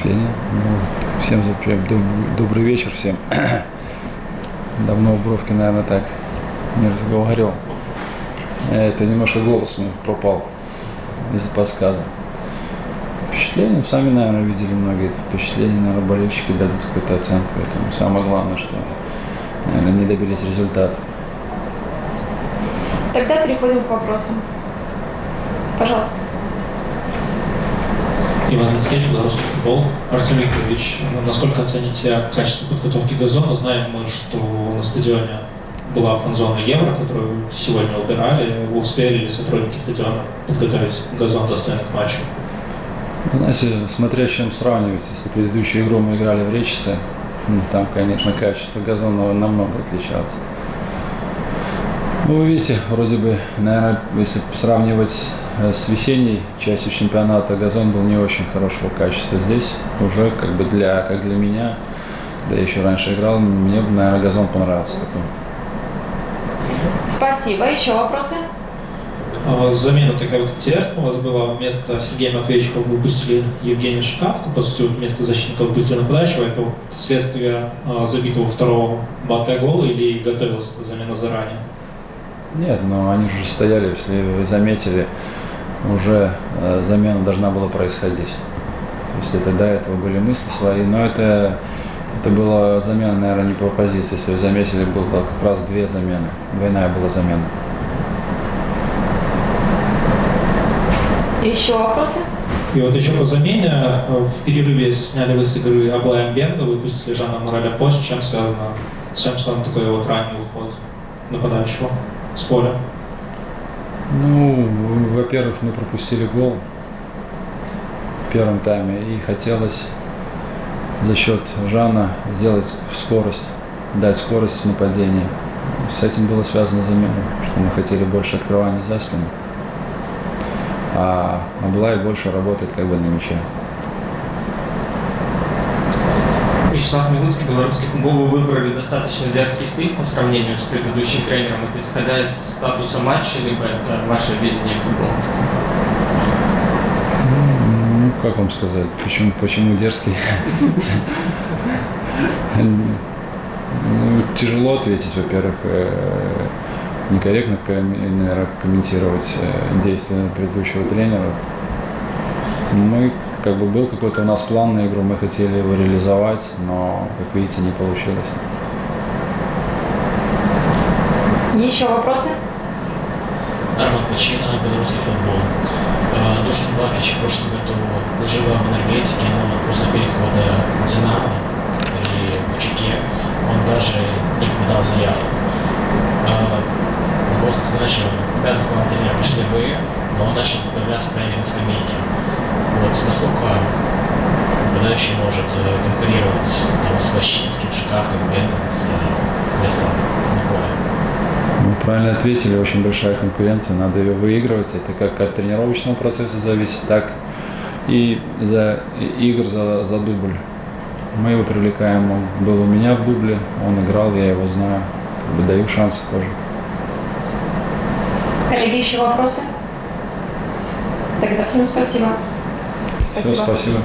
впечатления. Ну, всем за- прям доб- добрый вечер всем. Давно в наверное, так не разговаривал. Это немножко голос мой пропал из-за подсказа. Впечатления, ну, сами, наверное, видели многие впечатления, наверное, болельщики дадут какую-то оценку этому. Самое главное, что, наверное, не добились результата. Тогда переходим к вопросам. Пожалуйста. Иван Мицкевич, белорусский футбол. Артем Викторович, ну, насколько оцените качество подготовки газона? Знаем мы, что на стадионе была фан-зона Евро, которую сегодня убирали. Вы успели ли сотрудники стадиона подготовить газон достойный к матчу? Знаете, смотря чем сравнивать, если предыдущую игру мы играли в Речице, м, там, конечно, качество газона намного отличалось. Ну, вы видите, вроде бы, наверное, если сравнивать с весенней частью чемпионата, газон был не очень хорошего качества. Здесь уже как бы для, как для меня, когда я еще раньше играл, мне, наверное, газон понравился такой. Спасибо. Еще вопросы? А, Замена такая вот интересная у вас была. Вместо Сергея Матвеевича вы выпустили Евгения Шикавку, по сути, вместо защитника выпустили нападающего. Это вот следствие а, забитого второго Бате гола или готовилась эта замена заранее? Нет, но они же стояли, если вы заметили, уже э, замена должна была происходить. То есть это до этого были мысли свои, но это, это была замена, наверное, не по позиции. Если вы заметили, было как раз две замены. Двойная была замена. Еще вопросы? И вот еще по замене, в перерыве сняли вы с игры Аблая Бенга, выпустили Жанна Мораля Пост. С чем связано, с чем связан такой вот ранний уход нападающего с поля? Ну, во-первых, мы пропустили гол в первом тайме и хотелось за счет Жана сделать скорость, дать скорость в нападении. С этим было связано замена, что мы хотели больше открывания за спину. А Аблай больше работает как бы на мяче. Вячеслав Милуцкий, белорусский футбол, вы выбрали достаточно дерзкий стиль по сравнению с предыдущим тренером. Исходя из статуса матча, либо это ваше видение футбола? Ну, как вам сказать, почему, почему дерзкий? Ну, тяжело ответить, во-первых, э, некорректно, наверное, комментировать э, действия предыдущего тренера. Мы, как бы, был какой-то у нас план на игру, мы хотели его реализовать, но, как видите, не получилось. Еще вопросы? Арман Пачино, белорусский футбол. Э, Душан Бакич в прошлом году выживал в энергетике, но после перехода Динамо и в Чеке он даже не подал заявку. Просто обязанность главного тренера пришли вы, но он начал появляться прямо на скамейке. Вот насколько нападающий может э, конкурировать там, с Ващинским, Шкафком, Бентом, с э, местом поле? Вы правильно ответили, очень большая конкуренция, надо ее выигрывать. Это как от тренировочного процесса зависит, так и за игр за, за дубль. Мы его привлекаем, он был у меня в дубле, он играл, я его знаю, даю шансы тоже. Коллеги, еще вопросы? Тогда всем спасибо. Все, спасибо.